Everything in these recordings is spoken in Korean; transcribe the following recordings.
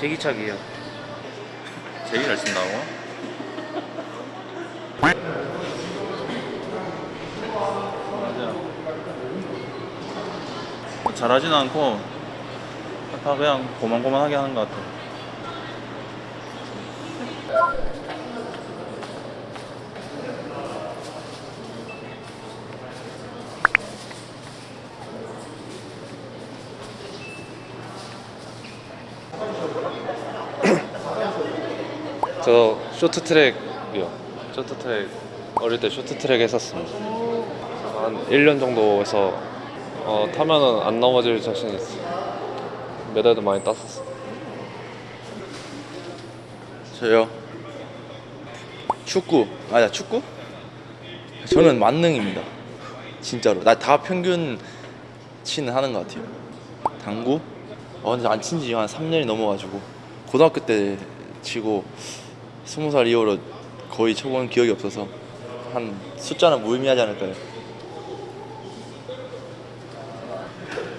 제기차기예요. 제일 잘 쓴다고? 잘하진 않고 다 그냥 고만고만하게 하는 것 같아. 저 쇼트트랙이요. 쇼트트랙 어릴 때 쇼트트랙 했었습니다. 한 1년 정도 해서 어, 타면은 안 넘어질 자신 있어. 메달도 많이 땄었어. 저요. 축구. 아야 축구? 저는 만능입니다. 진짜로. 나 다 평균 치는 하는 것 같아요. 당구? 어, 근데 안 친 지 한 3년이 넘어가지고 고등학교 때 치고 20살 이후로 거의 쳐본 기억이 없어서 한 숫자는 무의미하지 않을까요?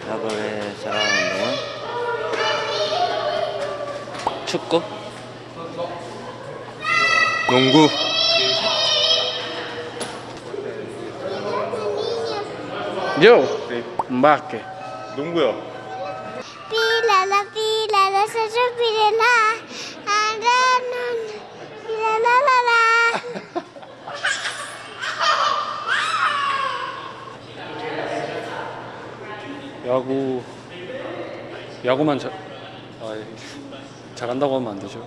야구를 잘하는 운동은 축구? 농구 요! 음바케. 농구요. Pílala, se pílala. Andanon. 야구 야구만 잘 아, 예. 잘한다고 하면 안 되죠.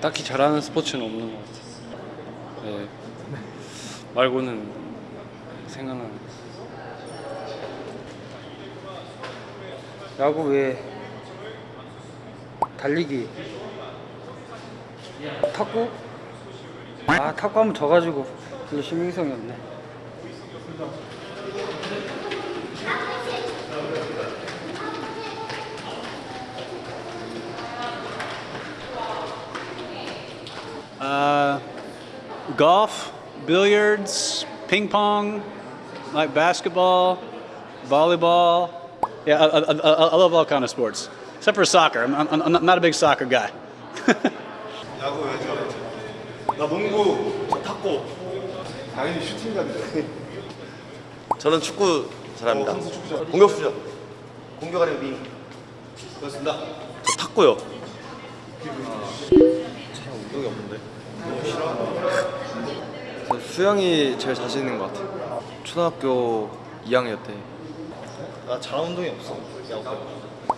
딱히 잘하는 스포츠는 없는 것 같아요. 예. 말고는 생각나는. 거. 야구 외에 달리기. 탁구? 아 탁구 하면 져가지고 별로 신빙성이 없네. Uh, golf, billiards, ping pong, like basketball, volleyball. Yeah, I, I, I, I love all kind of sports, except for soccer. I'm, I'm, I'm not a big soccer guy. 야구 왜 좋아했지? 나 농구, 저 탁구. 당연히 슈팅감이죠. 저는 축구 잘합니다. 축구죠. 공격수죠. 공격하는 윙. 그렇습니다. 저 탁구요. 운동이 없는데. 저 수영이 제일 자신 있는 것 같아요. 초등학교 2학년 때 나 잘하는 운동이 없어. 야구.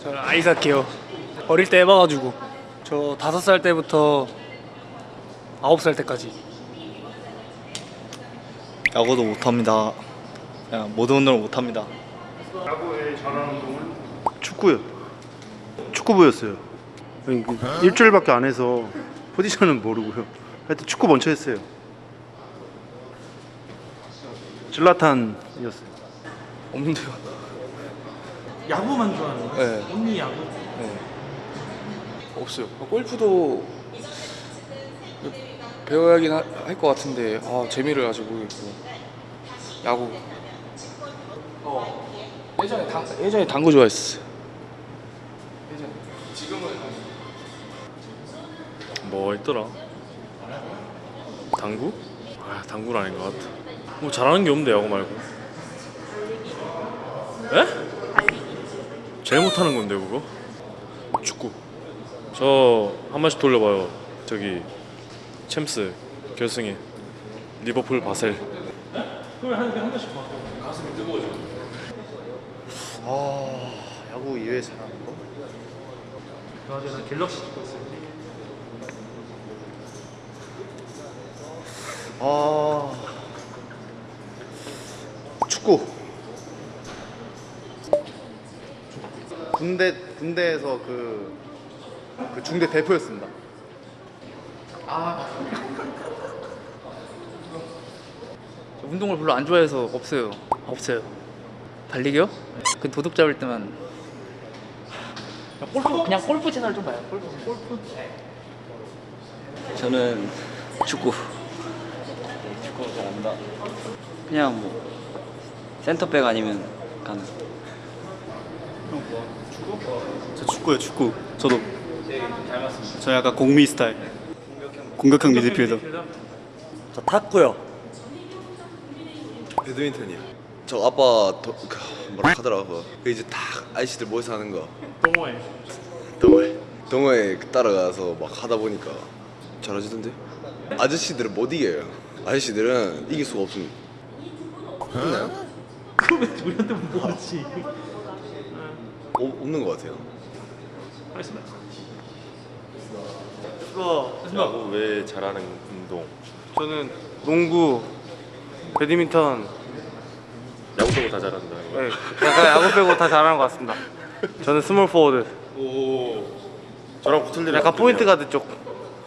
저는 아이스하키요. 어릴 때 해봐가지고 저 다섯 살 때부터 아홉 살 때까지 야구도 못합니다. 그냥 모든 운동을 못합니다. 축구요. 축구부였어요. 그 일주일밖에 안 해서 포지션은 모르고요. 하여튼 축구 먼저 했어요. 질라탄이었어요. 없는데요. 야구만 좋아하는 거야? 네. 언니 야구? 없어요. 골프도 배워야긴 할 것 같은데 아, 재미를 아직 모르겠고 야구 어 예전에 당 예전에 당구 좋아했어요. 뭐 있더라? 당구? 아 당구는 아닌 것 같아. 뭐 잘하는 게 없는데 야구 말고. 에? 제일 못하는 건데 그거? 축구. 저 한 번씩 돌려봐요. 저기 챔스 결승에 리버풀 바셀. 아 야구 이외에 잘하는 거? 맞아 나 갤럭시 찍고 있어. 아 축구. 군대 군대에서 그, 그 중대 대표였습니다. 운동을 별로 안 좋아해서 없어요. 없어요. 달리기요? 그 도둑 잡을 때만 골프 그냥 골프 채널 좀 봐요. 골프 골프. 저는 축구. 축구 잘한다. 그냥 뭐 센터백 아니면 가는. 저 축구요, 축구. 저도 저 약간 공미 스타일. 공격형 미드필더. 저 탔고요. 배드민턴이요. 저 아빠 도, 그, 뭐라 하더라고. 그 이제 다 아저씨들 모여서 하는 거. 동호회. 동호회. 동호회 따라가서 막 하다 보니까 잘하시던데. 아저씨들은 못 이겨요. 아저씨들은 이길 수가 없습니다. 있나요? 그왜 우리한테 모르지? 어, 없는 것 같아요. 알겠습니다. 야구 왜 잘하는 운동? 저는 농구, 배드민턴, 야구 빼고 다 잘한다. 네, 약간 야구 빼고 다 잘하는 것 같습니다. 저는 small forward. 오. 저랑 붙을 일은 약간. point guard 쪽.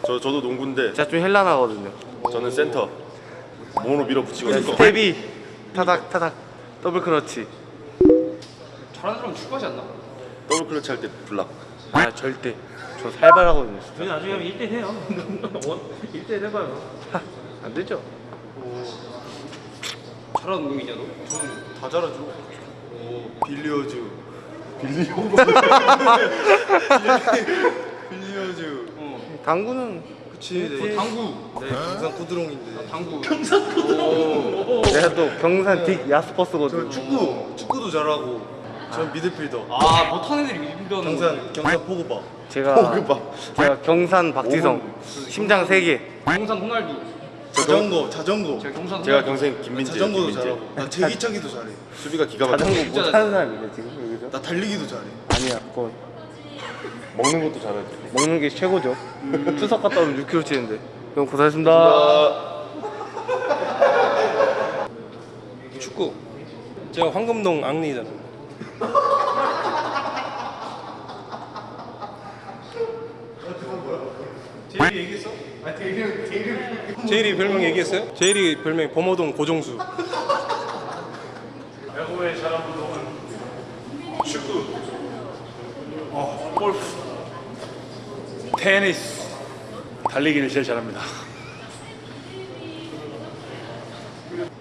저 저도 농구인데 제가 좀 현란하거든요. 저는 센터. 몸으로 밀어붙이고 있는 거. 스텝이 타닥 타닥 double clutch. 잘하는 사람 축구하지 않나? double clutch 할 때 블락. 아 절대. 저 살발하거든요. 진짜. 저희 나중에 하면 1대 해요. 1대 해봐요. 안 되죠? 잘하는 운동이냐 너? 다 잘하죠. billiards. billiards. 당구는 그치. 네. 당구. 네, 경산 쿠드롱인데. 당구. 내가 또 경산 딕 야스퍼스거든. 축구, 축구도 잘하고. 전 미드필더. 아 못하는 애들이 미드필더. 경산, 경산 포그바. 제가 포그바. 제가 경산 박지성 심장 3 개. 경산 호날두. 자전거, 자전거. 제가 경산 제가. 경산 김민재. 자전거도 김민재. 잘하고. 나 제기차기도 잘해. 수비가 기가 막혀. 자전거 못하는 사람이네 지금 여기서. 나 달리기도 잘해. 아니야 그거 먹는 것도 잘하지. 먹는 게 최고죠. 추석 갔다 오면 6kg 찌는데. 그럼 고생하셨습니다. 축구. 제가 황금동 앙리잖아. 제일이 별명 얘기했어요? 제일이 별명이 범어동 고정수. 야구의 잘한 운동은 축구, 어, 골프, 테니스, 달리기를 제일 잘합니다.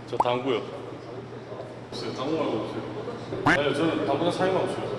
저 당구요. 없어요. 당구 말고 없어요. 아니요, 저는 당구장 사이가 없어요.